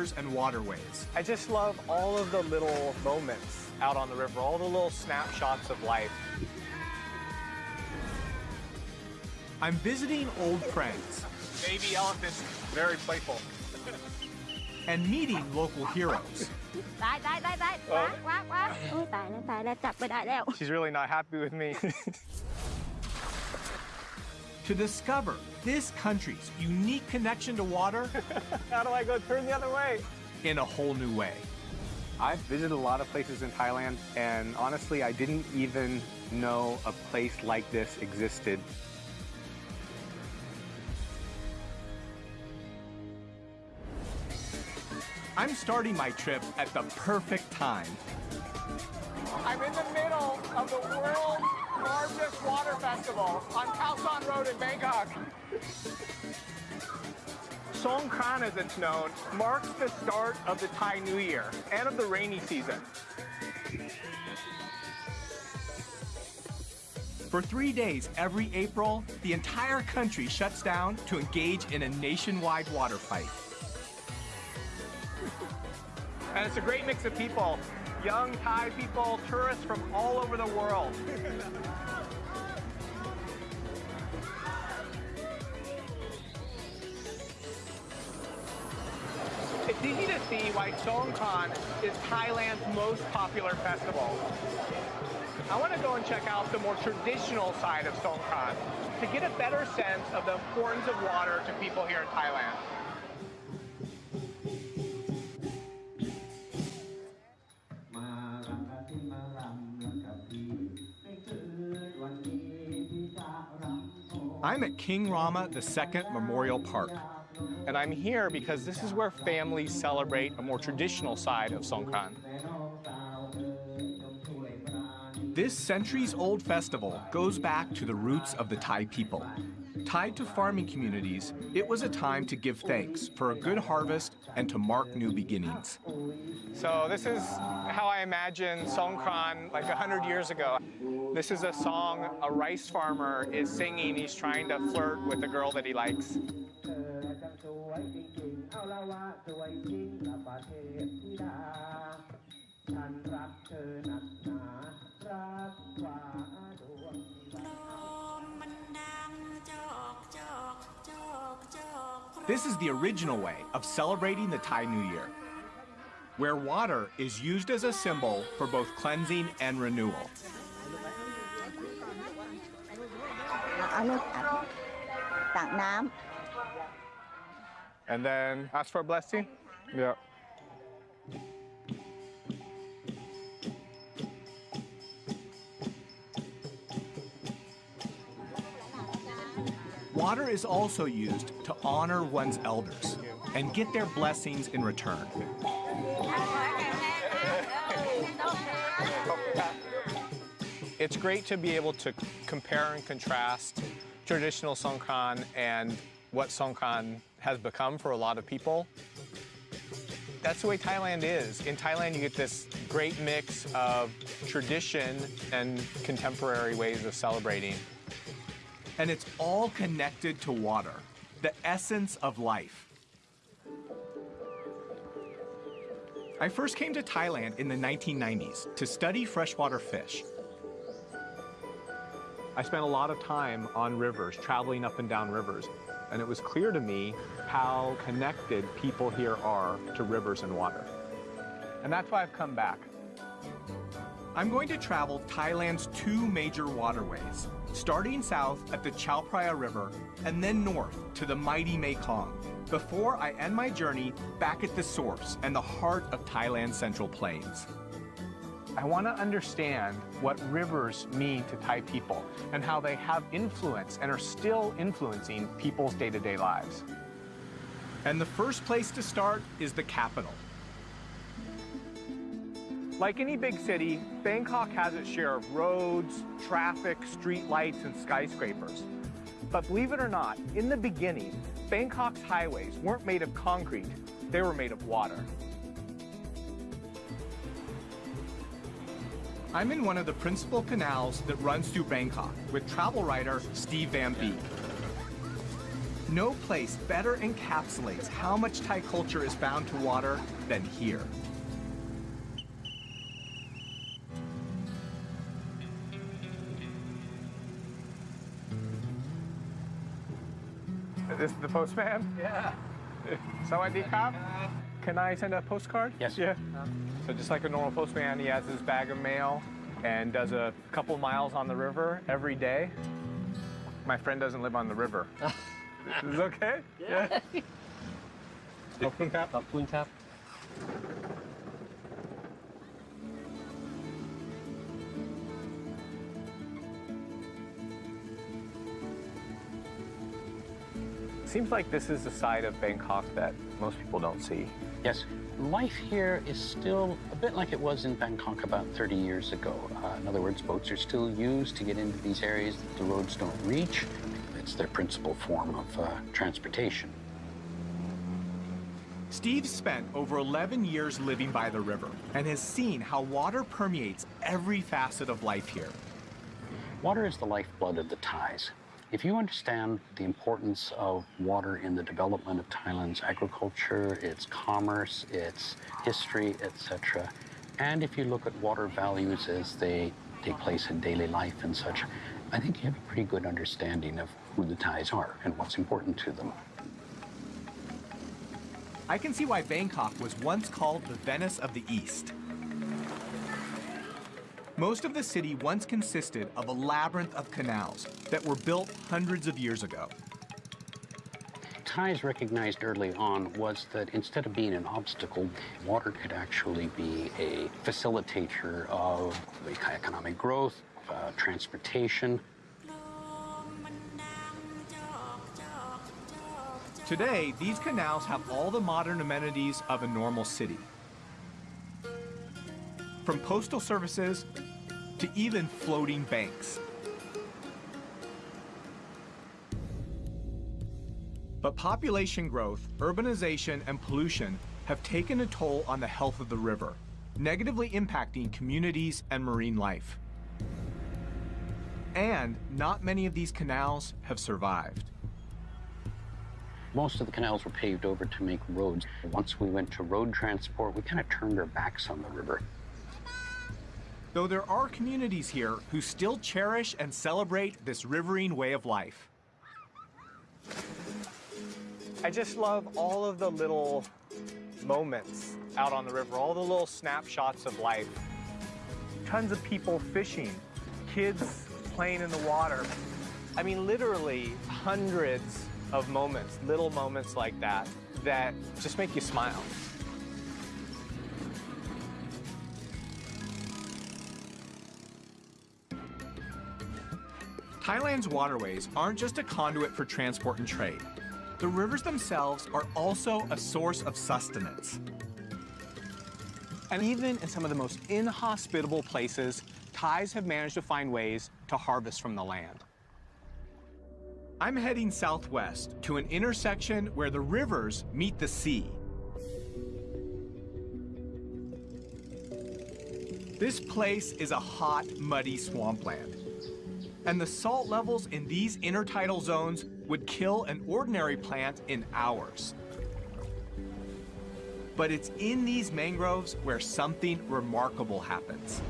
rivers and waterways. I just love all of the little moments out on the river, all the little snapshots of life. I'm visiting old friends. Baby elephants, very playful. and meeting local heroes. She's really not happy with me. to discover this country's unique connection to water How do I go turn the other way? in a whole new way. I've visited a lot of places in Thailand, and honestly, I didn't even know a place like this existed. I'm starting my trip at the perfect time. I'm in the middle of the world's largest water festival on Khao San Road in Bangkok. Songkran, as it's known, marks the start of the Thai New Year and of the rainy season. For three days every April, the entire country shuts down to engage in a nationwide water fight. And it's a great mix of people young Thai people, tourists from all over the world. It's easy to see why Songkran is Thailand's most popular festival. I want to go and check out the more traditional side of Songkran to get a better sense of the importance of water to people here in Thailand. I'm at King Rama II Memorial Park. And I'm here because this is where families celebrate a more traditional side of Songkran. This centuries-old festival goes back to the roots of the Thai people, Tied to farming communities, it was a time to give thanks for a good harvest and to mark new beginnings. So this is how I imagine Songkran like 100 years ago. This is a song a rice farmer is singing. He's trying to flirt with a girl that he likes. This is the original way of celebrating the Thai New Year, where water is used as a symbol for both cleansing and renewal. And then ask for a blessing? Yeah. Is also used to honor one's elders and get their blessings in return. It's great to be able to compare and contrast traditional Songkran and what Songkran has become for a lot of people. That's the way Thailand is. In Thailand, you get this great mix of tradition and contemporary ways of celebrating. And it's all connected to water, the essence of life. I first came to Thailand in the 1990s to study freshwater fish. I spent a lot of time on rivers, traveling up and down rivers, and it was clear to me how connected people here are to rivers and water. And that's why I've come back. I'm going to travel Thailand's two major waterways, starting south at the Chao Phraya River and then north to the mighty Mekong, before I end my journey back at the source and the heart of Thailand's Central Plains. I want to understand what rivers mean to Thai people and how they have influence and are still influencing people's day to day lives. And the first place to start is the capital. Like any big city, Bangkok has its share of roads, traffic, street lights, and skyscrapers. But believe it or not, in the beginning, Bangkok's highways weren't made of concrete, they were made of water. I'm in one of the principal canals that runs through Bangkok with travel writer Steve Van Beek. No place better encapsulates how much Thai culture is bound to water than here. this the postman? Yeah. So I, D. cop? Can I send a postcard? Yes. Yeah. So just like a normal postman, he has his bag of mail and does a couple miles on the river every day. My friend doesn't live on the river. is this okay? Yeah. yeah. Popcorn cap? Popcorn cap. Seems like this is the side of Bangkok that most people don't see. Yes, life here is still a bit like it was in Bangkok about 30 years ago. Uh, in other words, boats are still used to get into these areas that the roads don't reach. It's their principal form of uh, transportation. Steve spent over 11 years living by the river and has seen how water permeates every facet of life here. Water is the lifeblood of the Thais. If you understand the importance of water in the development of Thailand's agriculture, its commerce, its history, etc., and if you look at water values as they take place in daily life and such, I think you have a pretty good understanding of who the Thais are and what's important to them. I can see why Bangkok was once called the Venice of the East. Most of the city once consisted of a labyrinth of canals that were built hundreds of years ago. Thais recognized early on was that instead of being an obstacle, water could actually be a facilitator of economic growth, uh, transportation. Today, these canals have all the modern amenities of a normal city. From postal services to even floating banks. But population growth, urbanization, and pollution have taken a toll on the health of the river, negatively impacting communities and marine life. And not many of these canals have survived. Most of the canals were paved over to make roads. Once we went to road transport, we kind of turned our backs on the river. Though there are communities here who still cherish and celebrate this riverine way of life. I just love all of the little moments out on the river, all the little snapshots of life. Tons of people fishing, kids playing in the water. I mean, literally hundreds of moments, little moments like that, that just make you smile. Thailand's waterways aren't just a conduit for transport and trade. The rivers themselves are also a source of sustenance. And even in some of the most inhospitable places, Thais have managed to find ways to harvest from the land. I'm heading southwest to an intersection where the rivers meet the sea. This place is a hot, muddy swampland. And the salt levels in these intertidal zones would kill an ordinary plant in hours. But it's in these mangroves where something remarkable happens.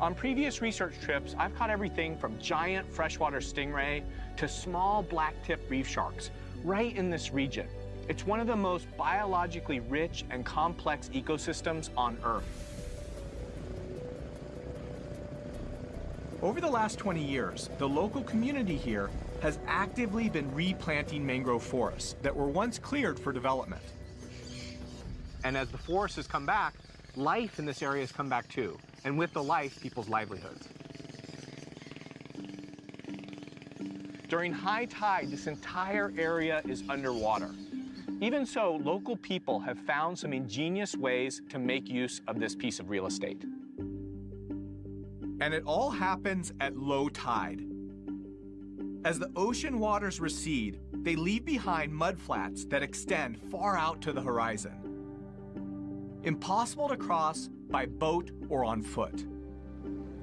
On previous research trips, I've caught everything from giant freshwater stingray to small black-tip reef sharks right in this region. It's one of the most biologically rich and complex ecosystems on Earth. Over the last 20 years, the local community here has actively been replanting mangrove forests that were once cleared for development. And as the forest has come back, life in this area has come back too. And with the life, people's livelihoods. During high tide, this entire area is underwater. Even so, local people have found some ingenious ways to make use of this piece of real estate. And it all happens at low tide. As the ocean waters recede, they leave behind mudflats that extend far out to the horizon. Impossible to cross by boat or on foot.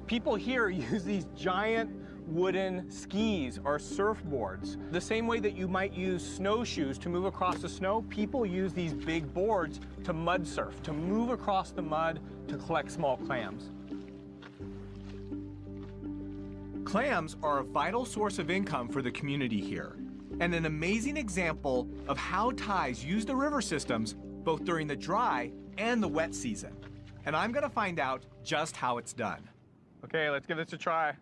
People here use these giant wooden skis or surfboards. The same way that you might use snowshoes to move across the snow, people use these big boards to mud surf, to move across the mud to collect small clams. Clams are a vital source of income for the community here, and an amazing example of how Thais use the river systems both during the dry and the wet season. And I'm gonna find out just how it's done. Okay, let's give this a try.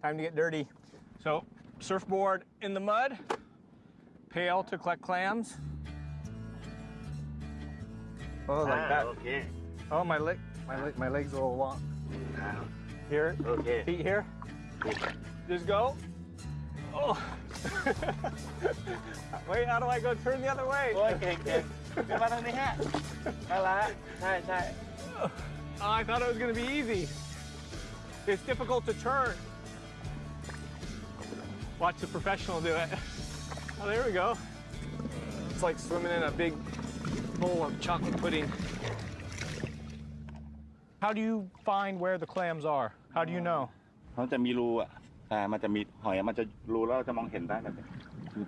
Time to get dirty. So, surfboard in the mud, pail to collect clams. Oh, like ah, that. Okay. Oh, my leg, my leg, my legs a little long. Ah. Here, Okay. feet here. Just go. Oh. Wait, how do I go turn the other way? โอ้ยเก่งเก่งเดี๋ยวมาทางนี้ฮะนั่นละใช่ใช่ Oh, I thought it was gonna be easy. It's difficult to turn. Watch the professional do it. Oh, there we go. It's like swimming in a big bowl of chocolate pudding. How do you find where the clams are? How do you know? เขาจะมีรูอ่ะแต่มันจะมีหอยมันจะรูแล้วเราจะมองเห็นได้แบบนี้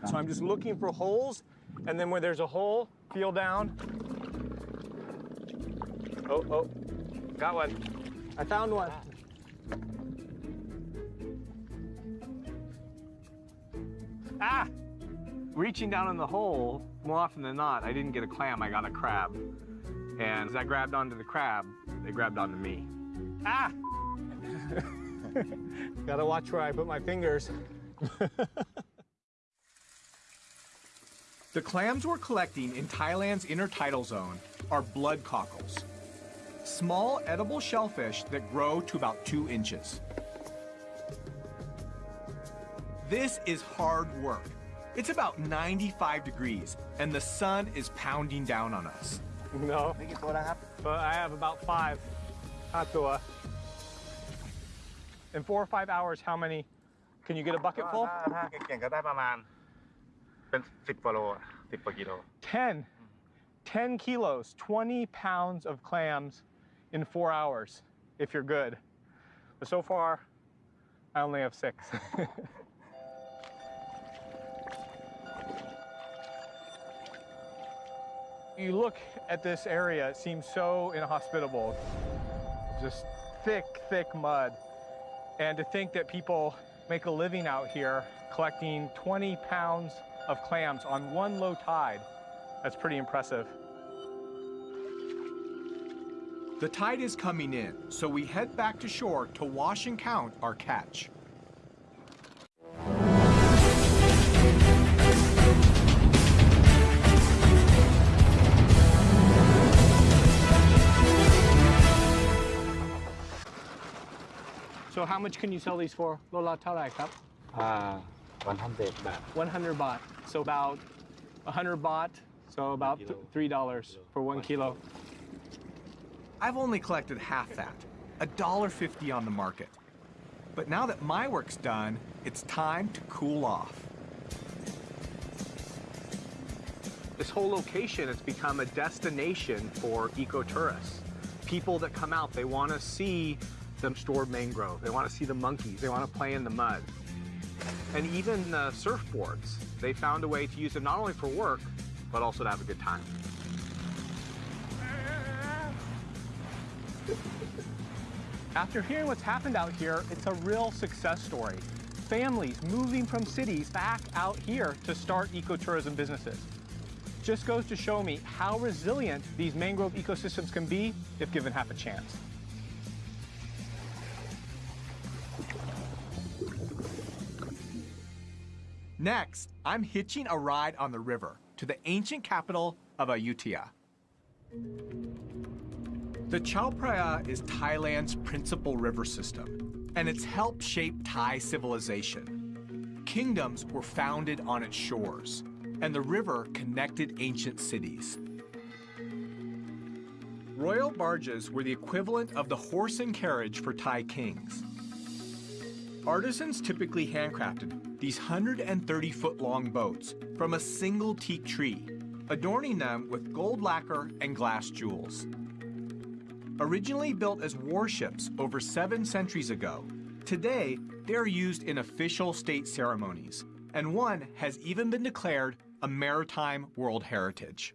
So I'm just looking for holes, and then where there's a hole, feel down. Oh, oh, got one. I found one. Ah! Reaching down in the hole, more often than not, I didn't get a clam, I got a crab. And as I grabbed onto the crab, they grabbed onto me. Ah! Gotta watch where I put my fingers. the clams we're collecting in Thailand's intertidal zone are blood cockles, small edible shellfish that grow to about two inches. This is hard work. It's about 95 degrees, and the sun is pounding down on us. No. But I have about five. Atua. In four or five hours, how many? Can you get a bucket full? ถ้าถ้าเก่งๆก็ได้ประมาณ เป็นสิบกว่าโลสิบกว่ากิโล 10. 10 kilos, 20 pounds of clams in four hours, if you're good. But so far, I only have six. you look at this area, it seems so inhospitable. Just thick, thick mud. And to think that people make a living out here collecting 20 pounds of clams on one low tide, that's pretty impressive. The tide is coming in, so we head back to shore to wash and count our catch. how much can you sell these for? Lola Tarai Cup? อ่าวันทันเด็ดแบบ 100 baht. So about 100 baht. So about th- $3 for one kilo. I've only collected half that, $1.50 on the market. But now that my work's done, it's time to cool off. This whole location has become a destination for ecotourists. People that come out, they want to see the store mangrove. They want to see the monkeys. They want to play in the mud. And even the surfboards, they found a way to use them not only for work, but also to have a good time. After hearing what's happened out here, it's a real success story. Families moving from cities back out here to start ecotourism businesses. Just goes to show me how resilient these mangrove ecosystems can be if given half a chance. Next, I'm hitching a ride on the river to the ancient capital of Ayutthaya. The Chao Phraya is Thailand's principal river system, and it's helped shape Thai civilization. Kingdoms were founded on its shores, and the river connected ancient cities. Royal barges were the equivalent of the horse and carriage for Thai kings. Artisans typically handcrafted these 130 foot long boats from a single teak tree, adorning them with gold lacquer and glass jewels. Originally built as warships over seven centuries ago, Today, they're used in official state ceremonies, and one has even been declared a maritime world heritage.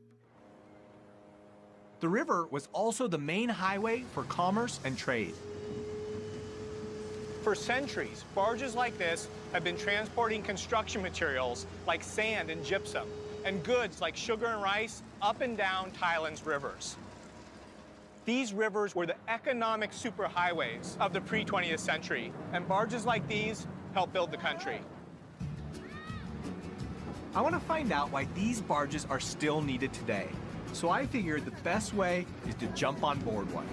The river was also the main highway for commerce and trade. For centuries, barges like this have been transporting construction materials like sand and gypsum, and goods like sugar and rice up and down Thailand's rivers. These rivers were the economic superhighways of the pre-20th century, and barges like these helped build the country. I want to find out why these barges are still needed today. So I figured the best way is to jump on board one.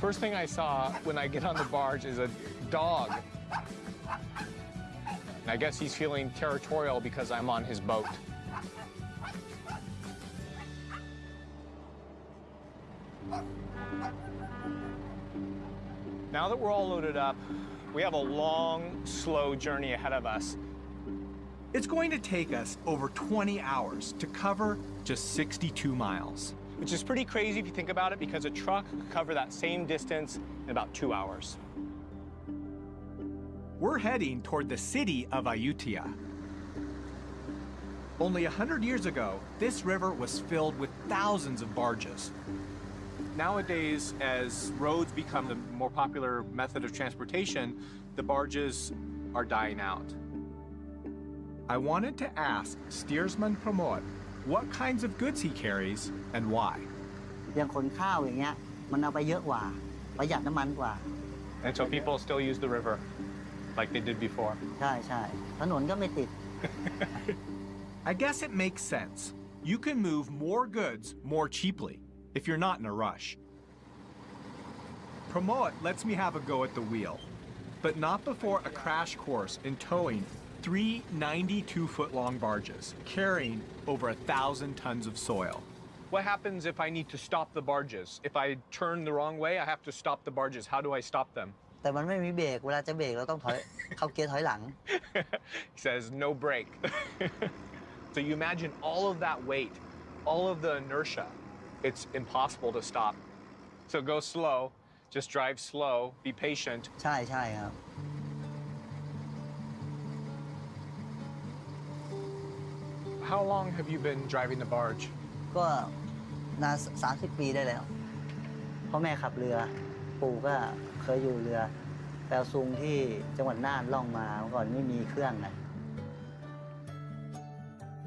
First thing I saw when I get on the barge is a dog. I guess he's feeling territorial because I'm on his boat. Now that we're all loaded up, we have a long, slow journey ahead of us. It's going to take us over 20 hours to cover just 62 miles. Which is pretty crazy if you think about it because a truck could cover that same distance in about two hours. We're heading toward the city of Ayutthaya. Only 100 years ago, this river was filled with thousands of barges. Nowadays, as roads become the more popular method of transportation, the barges are dying out. I wanted to ask steersman Pramod what kinds of goods he carries and why. And so people still use the river like they did before. I guess it makes sense. You can move more goods more cheaply if you're not in a rush. Pramod lets me have a go at the wheel, but not before a crash course in towing three 92 foot long barges carrying over a thousand tons of soil. What happens if I need to stop the barges? If I turn the wrong way, I have to stop the barges. How do I stop them? แต่มันไม่มีเบรกเวลาจะเบรกเราต้องถอย เข้าเกียร์ถอยหลัง he says, no brake. so you imagine all of that weight, all of the inertia. It's impossible to stop. So go slow, just drive slow, be patient. ใช่ใช่ครับ How long have you been driving the barge? ก็นานสามสิบปีได้แล้วพ่อแม่ขับเรือ ปู่ก็เคยอยู่เรือแปลซุงที่จังหวัดน่านล่องมาเมื่อก่อนไม่มีเครื่องไง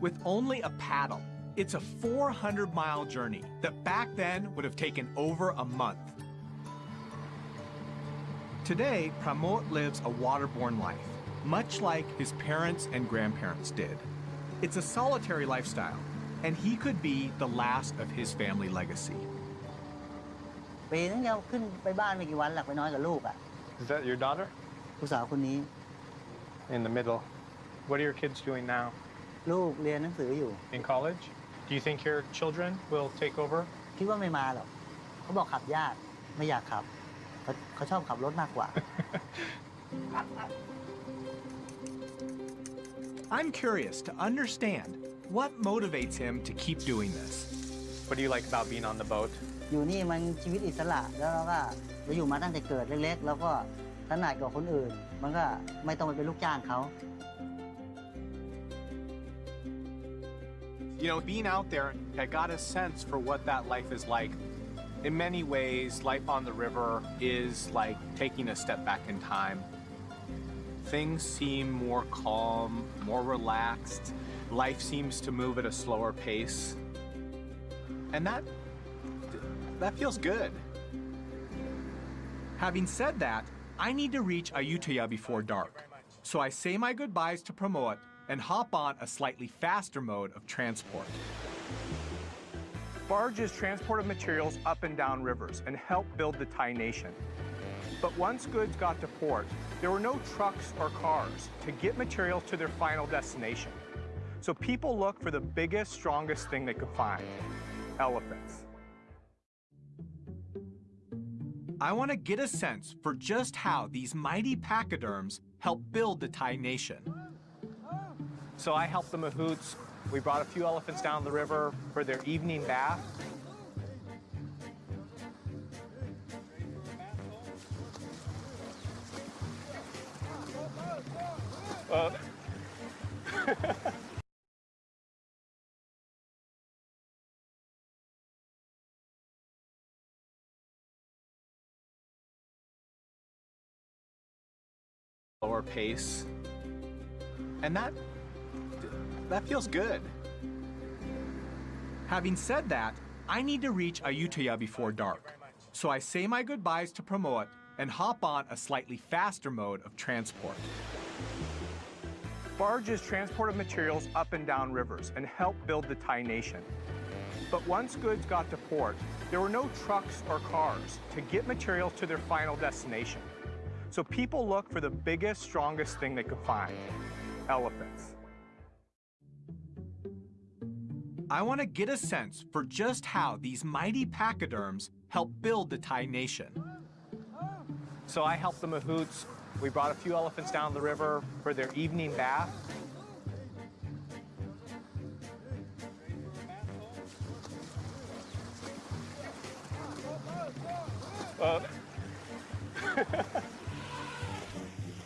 With only a paddle, it's a 400 mile journey that back then would have taken over a month. Today, Pramod lives a waterborne life, much like his parents and grandparents did. It's a solitary lifestyle, and he could be the last of his family legacy. ปีนึงเดียวขึ้นไปบ้านไม่กี่วันหลักไปน้อยกับลูกอ่ะ Is that your daughter? ลูกสาวคนนี้ In the middle. What are your kids doing now? ลูกเรียนหนังสืออยู่ In college? Do you think your children will take over? คิดว่าไม่มาหรอกเขาบอกขับยากไม่อยากขับเขาเขาชอบขับรถมากกว่า I'm curious to understand what motivates him to keep doing this. What do you like about being on the boat? อยู่นี่มันชีวิตอิสระแล้วเราก็เราอยู่มาตั้งแต่เกิดเล็กๆ แล้วก็ถนัดกว่าคนอื่น มันก็ไม่ต้องไปเป็นลูกจ้างเขา You know, being out there, I got a sense for what that life is like. In many ways, life on the river is like taking a step back in time. Things seem more calm, more relaxed. Life seems to move at a slower pace. And that that feels good. Having said that, I need to reach Ayutthaya before dark. So I say my goodbyes to Pramod and hop on a slightly faster mode of transport. Barges transported materials up and down rivers and helped build the Thai nation. But once goods got to port, there were no trucks or cars to get materials to their final destination. So people looked for the biggest, strongest thing they could find elephants. I want to get a sense for just how these mighty pachyderms help build the Thai nation. So I helped the Mahouts. We brought a few elephants down the river for their evening bath. Lower pace. And that that feels good. Having said that, I need to reach Ayutthaya before dark. So I say my goodbyes to Pramod and hop on a slightly faster mode of transport. Barges transported materials up and down rivers and helped build the Thai nation. But once goods got to port, there were no trucks or cars to get materials to their final destination. So people looked for the biggest, strongest thing they could find, elephants. I want to get a sense for just how these mighty pachyderms helped build the Thai nation. So I helped the Mahouts. We brought a few elephants down the river for their evening bath. Uh,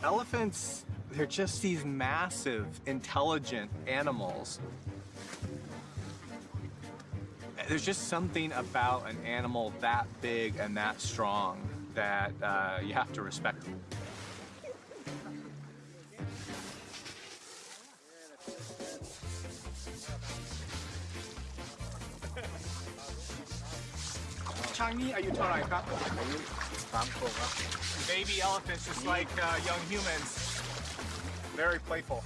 Elephants, they're just these massive, intelligent animals. There's just something about an animal that big and that strong that uh, you have to respect. Changi, are you Tarai Baby elephants, just like uh, young humans. Very playful.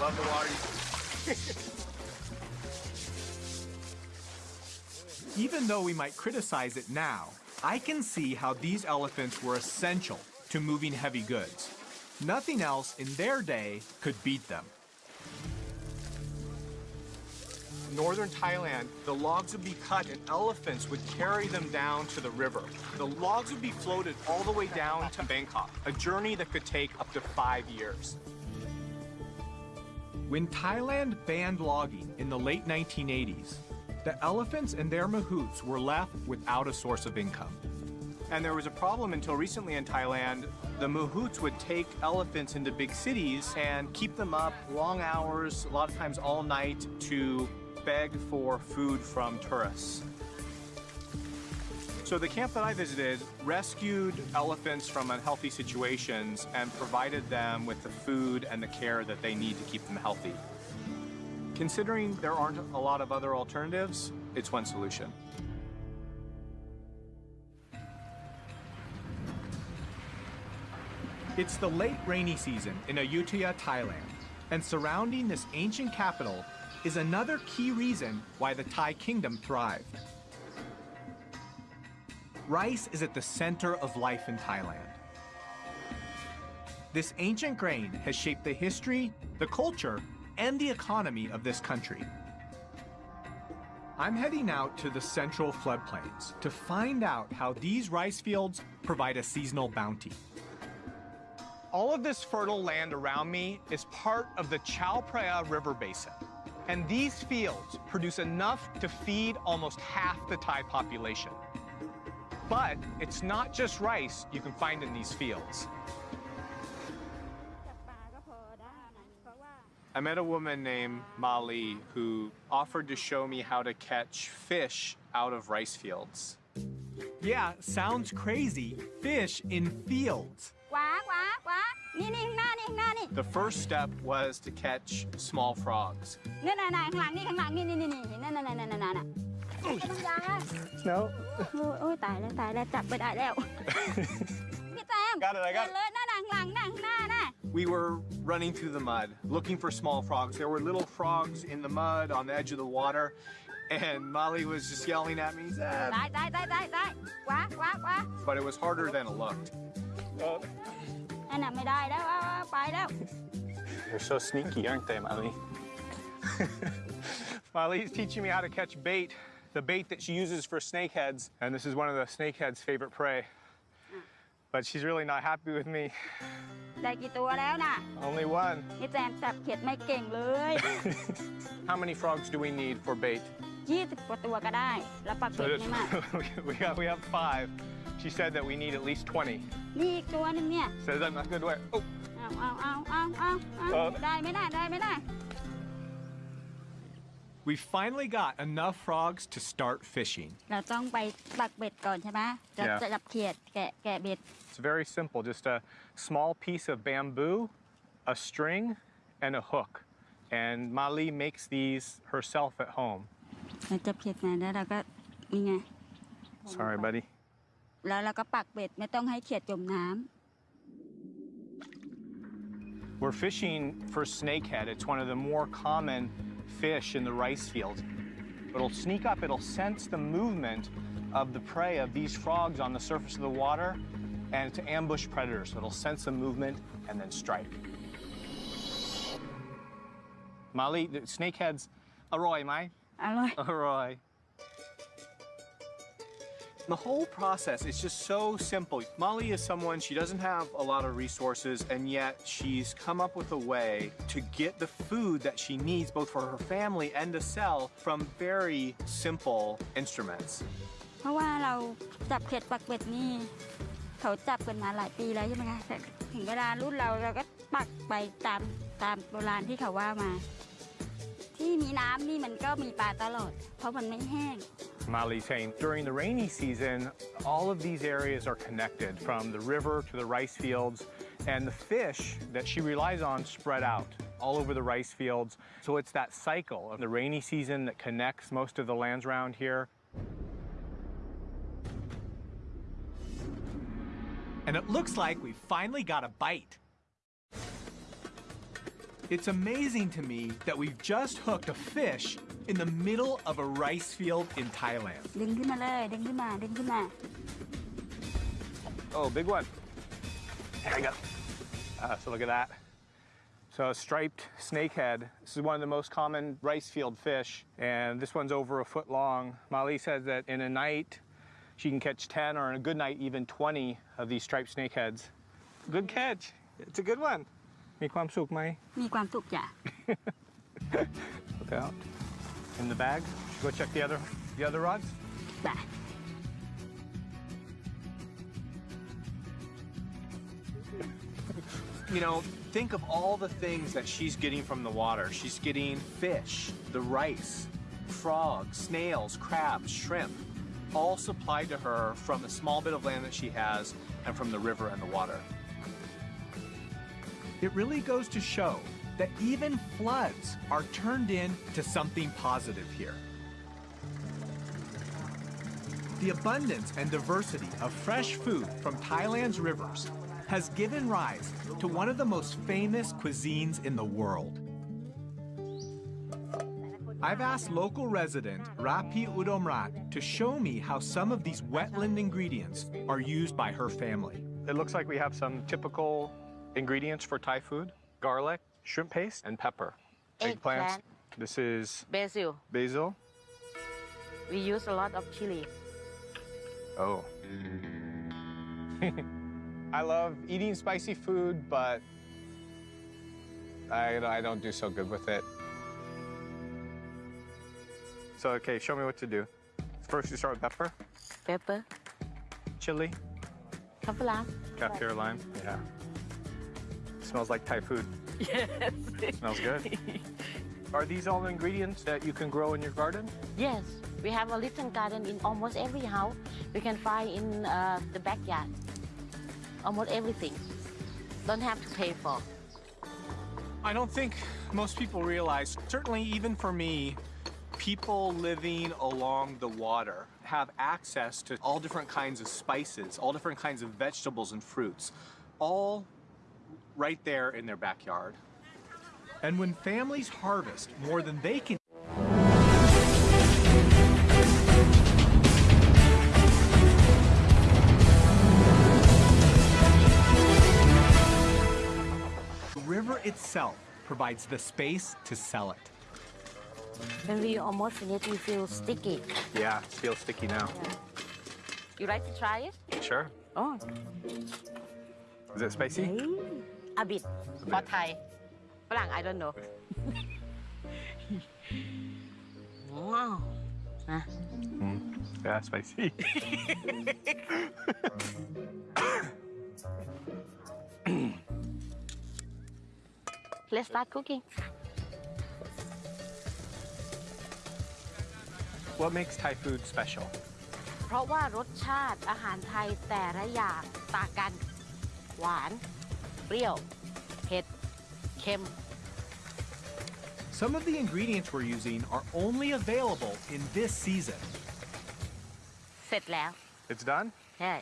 Love the water. Even though we might criticize it now, I can see how these elephants were essential to moving heavy goods. Nothing else in their day could beat them. Northern Thailand, the logs would be cut and elephants would carry them down to the river. The logs would be floated all the way down to Bangkok, a journey that could take up to five years. When Thailand banned logging in the late 1980s, the elephants and their mahouts were left without a source of income. And there was a problem until recently in Thailand. The mahouts would take elephants into big cities and keep them up long hours, a lot of times all night, to beg for food from tourists. So the camp that I visited rescued elephants from unhealthy situations and provided them with the food and the care that they need to keep them healthy. Considering there aren't a lot of other alternatives, it's one solution. It's the late rainy season in Ayutthaya, Thailand, and surrounding this ancient capital is another key reason why the Thai kingdom thrived. Rice is at the center of life in Thailand. This ancient grain has shaped the history, the culture, and the economy of this country. I'm heading out to the central floodplains to find out how these rice fields provide a seasonal bounty. All of this fertile land around me is part of the Chao Phraya River Basin. And these fields produce enough to feed almost half the Thai population. But it's not just rice you can find in these fields. I met a woman named Mali who offered to show me how to catch fish out of rice fields. Yeah, sounds crazy. Fish in fields. The first step was to catch small frogs. No. got it, I got it. We were running through the mud, looking for small frogs. There were little frogs in the mud on the edge of the water, and Mali was just yelling at me, But it was harder than it looked. They're so sneaky, aren't they, Mali? Mali's teaching me how to catch bait, the bait that she uses for snakeheads, and this is one of the snakeheads' favorite prey. But she's really not happy with me. Only one. นี่แจมจับเขียดไม่เก่งเลย How many frogs do we need for bait? 20กว่าตัวก็ได้ we we have five. She said that we need at least 20. นี่อีกตัวหนึงเนี่ย Says I'm not good way. Oh, อ่ เอาเอาเอาเอาเอาเอา เออ ได้ไม่ได้ได้ไม่ได้ We finally got enough frogs to start fishing. เราต้องไปปักเบ็ดก่อนใช่ไหมจะ Yeah. จะจับเขียดแกะแกะเบ็ด It's very simple, just a small piece of bamboo, a string, and a hook. And Mali makes these herself at home. เราจับเขียดมาแล้วเราก็นี่ไง Sorry, buddy. แล้วเราก็ปักเบ็ดไม่ต้องให้เขียดจมน้ำ We're fishing for snakehead. It's one of the more common fish in the rice fields. It'll sneak up, it'll sense the movement of the prey of these frogs on the surface of the water and to ambush predators. So it'll sense the movement and then strike. Mali, the snakeheads, aroy, mai? อร่อย Aroy. The whole process is just so simple. Mali is someone, she doesn't have a lot of resources and yet she's come up with a way to get the food that she needs both for her family and to sell from very simple instruments. เพราะว่าเราจับเขียดปักเป็ดนี่เขาจับกันมาหลายปีแล้วใช่ไหมคะแต่ถึงเวลารุ่นเราเราก็ปักไปตามตามโบราณที่เขาว่ามา during the rainy season, all of these areas are connected from the river to the rice fields, and the fish that she relies on spread out all over the rice fields. So it's that cycle of the rainy season that connects most of the lands around here. And it looks like we finally got a bite. It's amazing to me that we've just hooked a fish in the middle of a rice field in Thailand. Oh, big one. There we go. Uh, ah, so look at that. So a striped snakehead. This is one of the most common rice field fish, and this one's over a foot long. Mali says that in a night, she can catch 10 or in a good night, even 20 of these striped snakeheads. Good catch. It's a good one. มีความสุขไหม มีความสุขจ้ะ Look out. In the bag. Go check the other the other rods. ไป You know, think of all the things that she's getting from the water. She's getting fish, the rice, frogs, snails, crabs, shrimp, all supplied to her from a small bit of land that she has and from the river and the water. It really goes to show that even floods are turned into something positive here. The abundance and diversity of fresh food from Thailand's rivers has given rise to one of the most famous cuisines in the world. I've asked local resident Rapi Udomrat to show me how some of these wetland ingredients are used by her family. It looks like we have some typical ingredients for Thai food. Garlic, shrimp paste, and pepper. Eggplant. This is Basil. basil. We use a lot of chili. Oh. I love eating spicy food, but I, I don't do so good with it. So, okay, show me what to do. First, you start with pepper, Pepper. chili, Kaffir lime. kaffir lime. Yeah. Smells like Thai food. Yes. Smells good. Are these all the ingredients that you can grow in your garden? yes. We have a little garden in almost every house. We can find in uh, the backyard. Almost everything. Don't have to pay for. I don't think most people realize, certainly even for me, people living along the water have access to all different kinds of spices, all different kinds of vegetables and fruits, all right there in their backyard. And when families harvest more than they can The river itself provides the space to sell it. When we almost finish, we feel sticky. Yeah, it feels sticky now. You like to try it? Sure. Oh, Is it spicy? A bit. For Thai. ฝรั่ง I don't know. wow. Ah. Yeah, spicy. let's start cooking. What makes Thai food special? เพราะว่ารสชาติอาหารไทยแต่ละอย่างต่างกัน หวาน เปรี้ยว เผ็ด เค็ม Some of the ingredients we're using are only available in this season. เสร็จแล้ว It's done? ใช่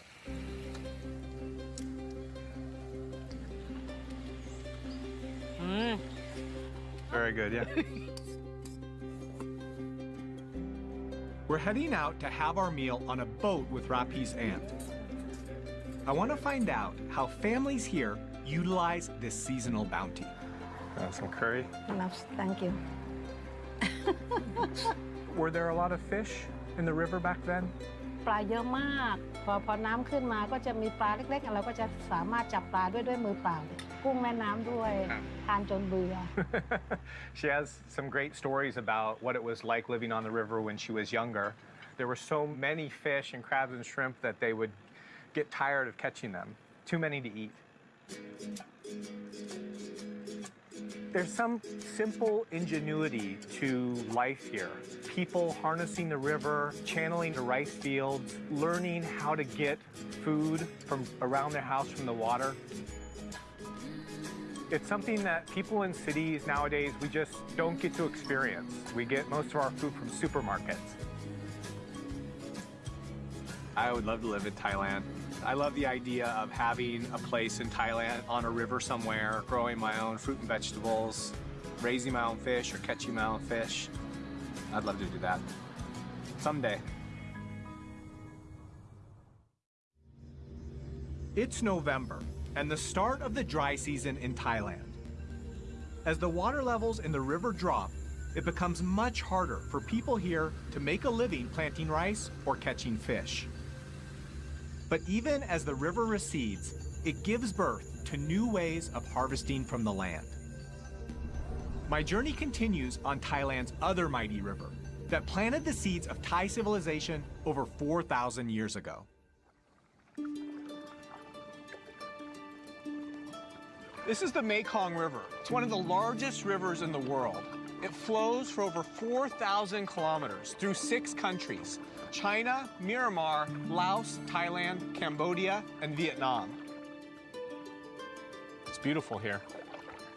อืม Very good, yeah. We're heading out to have our meal on a boat with Rapi's aunt. I want to find out how families here utilize this seasonal bounty. Uh, some curry. Loves, thank you. Were there a lot of fish in the river back then? ปลาเยอะมาก พอพอน้ำขึ้นมาก็จะมีปลาเล็กๆ เราก็จะสามารถจับปลาด้วยด้วยมือเปล่า กุ้งแม่น้ำด้วย ครับ ทานจนเบื่อ she has some great stories about what it was like living on the river when she was younger. There were so many fish and crabs and shrimp that they would get tired of catching them. Too many to eat. There's some simple ingenuity to life here. People harnessing the river, channeling the rice fields, learning how to get food from around their house from the water. It's something that people in cities nowadays, we just don't get to experience. We get most of our food from supermarkets. I would love to live in Thailand. I love the idea of having a place in Thailand on a river somewhere, growing my own fruit and vegetables, raising my own fish or catching my own fish. I'd love to do that. Someday. It's November and the start of the dry season in Thailand. As the water levels in the river drop, it becomes much harder for people here to make a living planting rice or catching fish. But even as the river recedes, it gives birth to new ways of harvesting from the land. My journey continues on Thailand's other mighty river that planted the seeds of Thai civilization over 4,000 years ago. This is the Mekong River. It's one of the largest rivers in the world. It flows for over 4,000 kilometers through six countries China, Myanmar, Laos, Thailand, Cambodia, and Vietnam. It's beautiful here.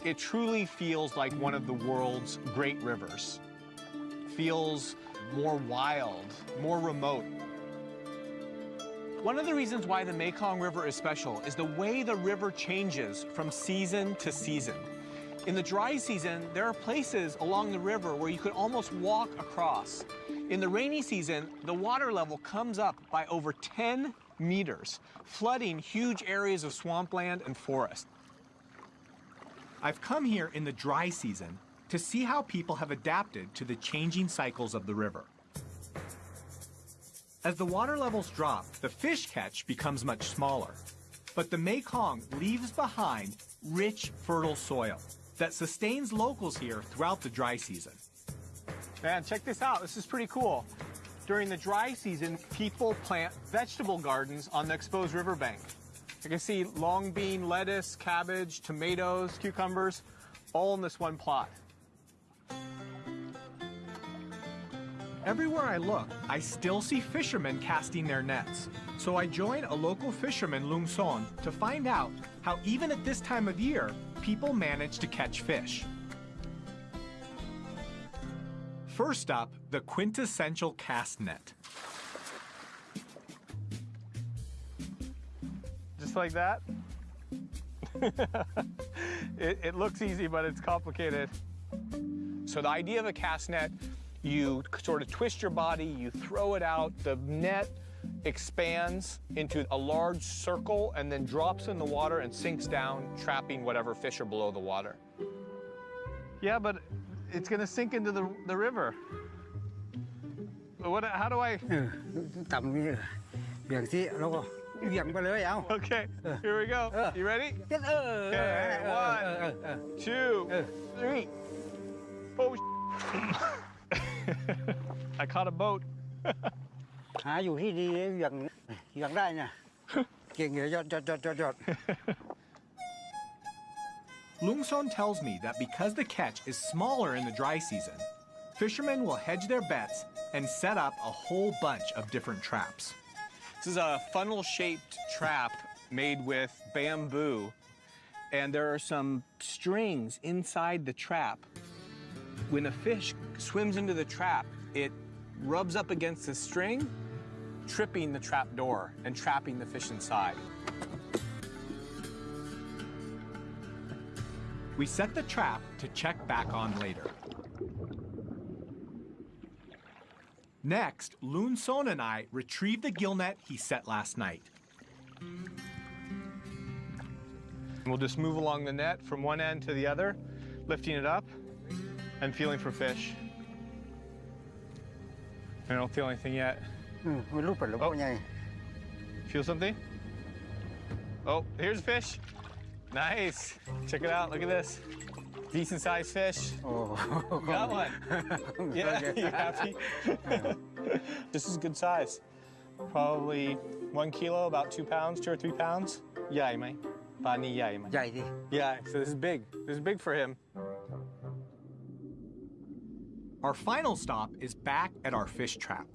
It truly feels like one of the world's great rivers. Feels more wild, more remote. One of the reasons why the Mekong River is special is the way the river changes from season to season. In the dry season, there are places along the river where you could almost walk across. In the rainy season, the water level comes up by over 10 meters, flooding huge areas of swampland and forest. I've come here in the dry season to see how people have adapted to the changing cycles of the river. As the water levels drop, the fish catch becomes much smaller. But the Mekong leaves behind rich, fertile soil that sustains locals here throughout the dry season. Man, check this out. This is pretty cool. During the dry season, people plant vegetable gardens on the exposed riverbank. You can see long bean, lettuce, cabbage, tomatoes, cucumbers, all in this one plot. Everywhere I look, I still see fishermen casting their nets. So I join a local fisherman, Lung Son, to find out how even at this time of year, people manage to catch fish. First up, the quintessential cast net. Just like that. it, it looks easy, but it's complicated. So the idea of a cast net, you sort of twist your body, you throw it out, the net expands into a large circle and then drops in the water and sinks down, trapping whatever fish are below the water. Yeah, but it's going to sink into the, the river. What, how do I... Okay, here we go. You ready? Okay, one, two, three. Oh, I caught a boat. หาอยู่ที่ดีเหวี่ยงเหวี่ยงได้เนี่ยเก่งเลยยอดยอดยอดยอดยอด Lungson tells me that because the catch is smaller in the dry season, fishermen will hedge their bets and set up a whole bunch of different traps. This is a funnel-shaped trap made with bamboo, and there are some strings inside the trap. When a fish swims into the trap, it rubs up against the string, tripping the trap door and trapping the fish inside. We set the trap to check back on later. Next, Lung Son and I retrieve the gill net he set last night. We'll just move along the net from one end to the other, lifting it up and feeling for fish. I don't feel anything yet. We're oh. Feel something? Oh, here's a fish. Nice. Check it out. Look at this. Decent sized fish. Oh, got one. yeah, you happy? this is good size. Probably one kilo, about two pounds, two or three pounds. Yeah, mate. Pani yai. Yai, Yeah, so this is big. This is big for him. Our final stop is back at our fish trap.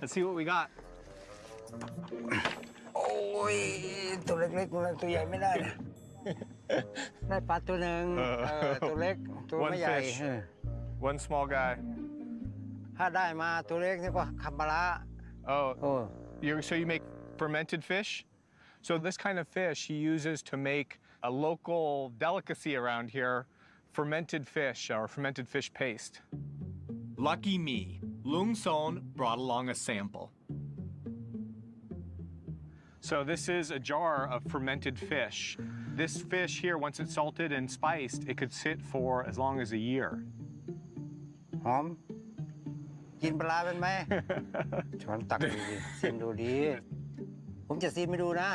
Let's see what we got. โอ้ย ตัวเล็กๆตัวเล็กตัวใหญ่ไม่ได้นะได้ปลาตัวหนึ่ง เออ เออตัวเล็ก ตัว One ไม่ใหญ่ fish. เออ One small guy. ถ้าได้มาตัวเล็กนี่ก็คำปลาร้า Oh, โอ้ you so you make fermented fish? So this kind of fish he uses to make a local delicacy around here, fermented fish or fermented fish paste. Lucky me, Lung Son brought along a sample. So this is a jar of fermented fish. This fish here, once it's salted and spiced, it could sit for as long as a year. หอม กินปลาร้าเป็นไหม ช้อนตักดูดิชิมดูดี ผมจะซีมไปดูนะ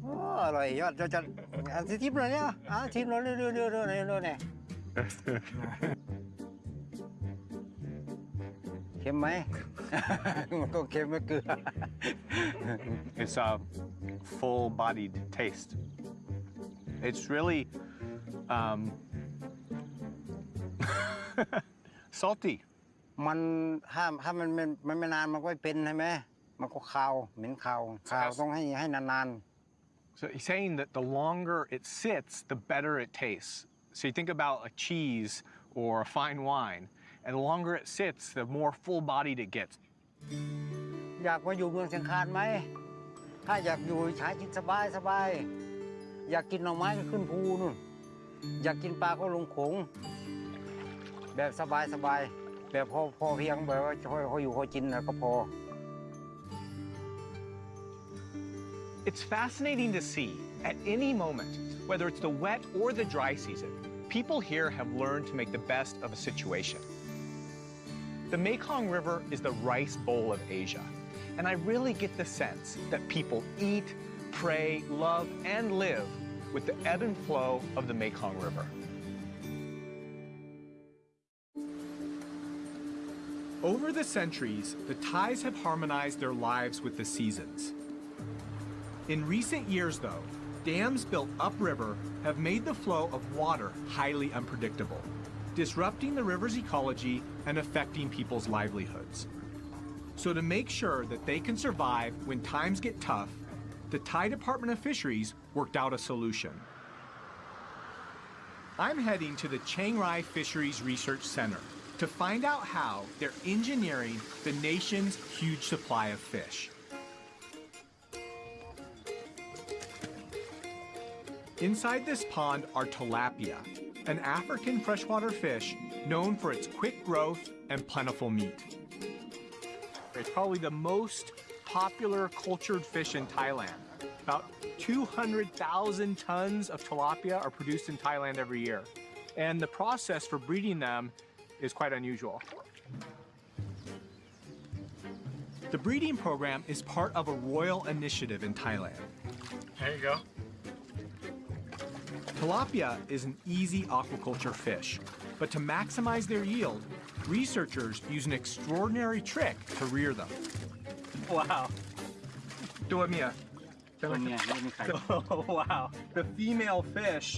โอ้อร่อยยอดจะจะอันที่ทิปเลยเนี่ยอ่ะชิมเลยเรื่อยๆเรื่อยๆเรื่อยๆเรื่อยๆเนี่ย ค็มไหม มันก็เค็มไม่เกลือ It's a full-bodied taste. It's really um, salty. มันถ้าถ้ามันมันมันไม่นานมันก็ไม่เป็นใช่ไหมมันก็คาวเหม็นคาวคาวต้องให้ให้นาน So he's saying that the longer it sits, the better it tastes. So you think about a cheese or a fine wine, and the longer it sits, the more full-bodied it gets. ๆอยากมาอยู่เมืองเชียงคานไหม ถ้าอยากอยู่ใช้กินสบายสบายอยากกินหน่อไม้ก็ขึ้นภูนู่น อยากกินปลาก็ลงโขงแบบสบายสบายแบบพอพอเพียงแบบว่าพอพออยู่พอกินแล้วก็พอ It's fascinating to see, at any moment, whether it's the wet or the dry season, people here have learned to make the best of a situation. The Mekong River is the rice bowl of Asia, and I really get the sense that people eat, pray, love, and live with the ebb and flow of the Mekong River. Over the centuries, the Thais have harmonized their lives with the seasons. In recent years, though, dams built upriver have made the flow of water highly unpredictable, disrupting the river's ecology and affecting people's livelihoods. So, to make sure that they can survive when times get tough, the Thai Department of Fisheries worked out a solution. I'm heading to the Chiang Rai Fisheries Research Center to find out how they're engineering the nation's huge supply of fish. Inside this pond are tilapia, an African freshwater fish known for its quick growth and plentiful meat. It's probably the most popular cultured fish in Thailand. About 200,000 tons of tilapia are produced in Thailand every year. And the process for breeding them is quite unusual. The breeding program is part of a royal initiative in Thailand. There you go. Tilapia is an easy aquaculture fish, but to maximize their yield, researchers use an extraordinary trick to rear them. Wow. ตัวเมีย ตัวเมียไม่มีไข่ Oh, wow. The female fish,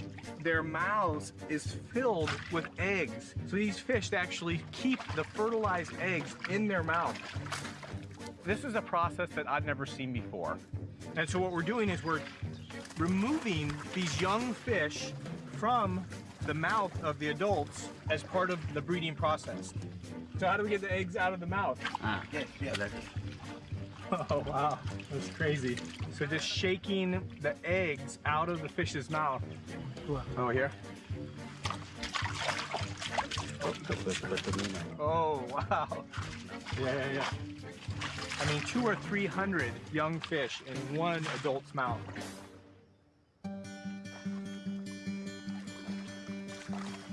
their mouths is filled with eggs. So these fish actually keep the fertilized eggs in their mouth. This is a process that I've never seen before. And so what we're doing is we're removing these young fish from the mouth of the adults as part of the breeding process. So how do we get the eggs out of the mouth? Ah, yeah, yeah, Oh, wow, that's crazy. So just shaking the eggs out of the fish's mouth. Oh, here? Oh, wow. Yeah, yeah, yeah. I mean, two or 300 young fish in one adult's mouth.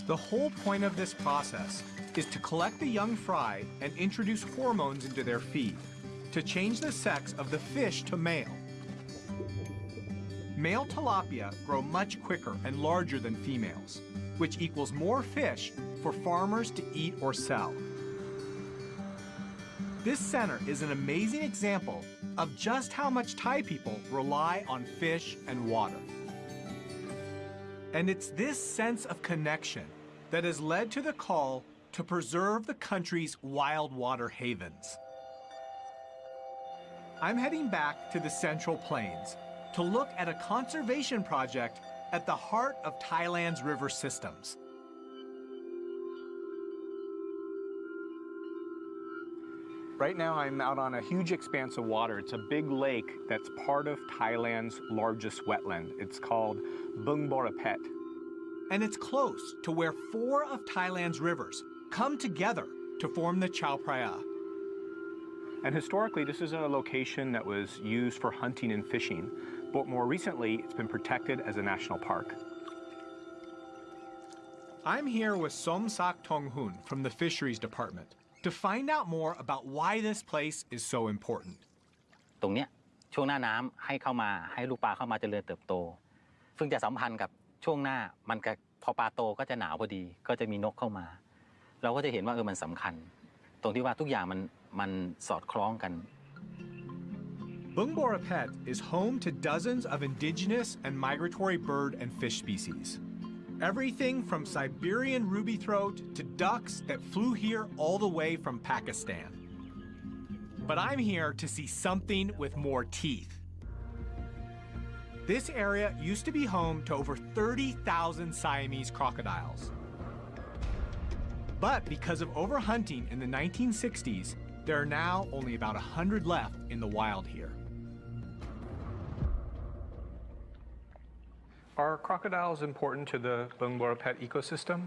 The whole point of this process is to collect the young fry and introduce hormones into their feed to change the sex of the fish to male. Male tilapia grow much quicker and larger than females, which equals more fish for farmers to eat or sell. This center is an amazing example of just how much Thai people rely on fish and water. And it's this sense of connection that has led to the call to preserve the country's wild water havens. I'm heading back to the Central Plains to look at a conservation project at the heart of Thailand's river systems. Right now, I'm out on a huge expanse of water. It's a big lake that's part of Thailand's largest wetland. It's called Bung Borapet And it's close to where four of Thailand's rivers come together to form the Chao Phraya. And historically, this is a location that was used for hunting and fishing, but more recently, it's been protected as a national park. I'm here with Som Sak Tong Hun from the Fisheries Department to find out more about why this place is so important. ตรงเนี้ยช่วงหน้าน้ำให้เข้ามาให้ลูกปลาเข้ามาเจริญเติบโต ซึ่งจะสัมพันธ์กับ ช่วงหน้ามันก็พอปลาโตก็จะหนาวพอดี ก็จะมีนกเข้ามา เราก็จะเห็นว่าเออมันสำคัญ ตรงที่ว่าทุกอย่างมันมันสอดคล้องกัน Bung Borapet is home to dozens of indigenous and migratory bird and fish species. Everything from Siberian ruby throat to ducks that flew here all the way from Pakistan. But I'm here to see something with more teeth. This area used to be home to over 30,000 Siamese crocodiles. But because of overhunting in the 1960s, there are now only about 100 left in the wild here. Are crocodiles important to the Bung Borapet ecosystem?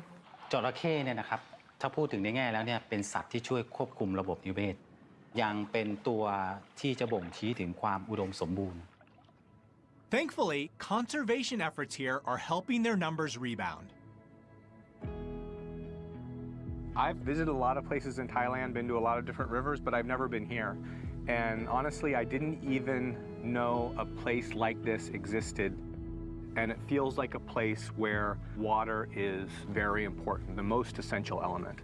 จระเข้เนี่ยนะครับถ้าพูดถึงในแง่แล้วเนี่ยเป็นสัตว์ที่ช่วยควบคุมระบบนิเวศยังเป็นตัวที่จะบ่งชี้ถึงความอุดมสมบูรณ์ Thankfully, conservation efforts here are helping their numbers rebound. I've visited a lot of places in Thailand, been to a lot of different rivers, but I've never been here. And honestly, I didn't even know a place like this existed. And it feels like a place where water is very important, the most essential element.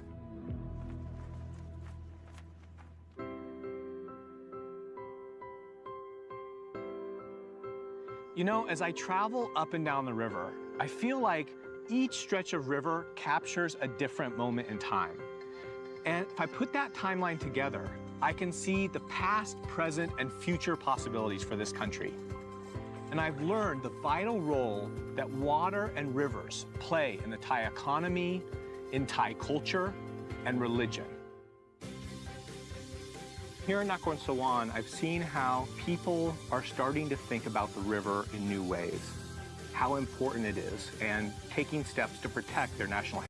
You know, as I travel up and down the river, I feel like each stretch of river captures a different moment in time. And if I put that timeline together, I can see the past, present, and future possibilities for this country. And I've learned the vital role that water and rivers play in the Thai economy, in Thai culture, and religion. Here in Nakhon Sawan, I've seen how people are starting to think about the river in new ways, how important it is, and taking steps to protect their national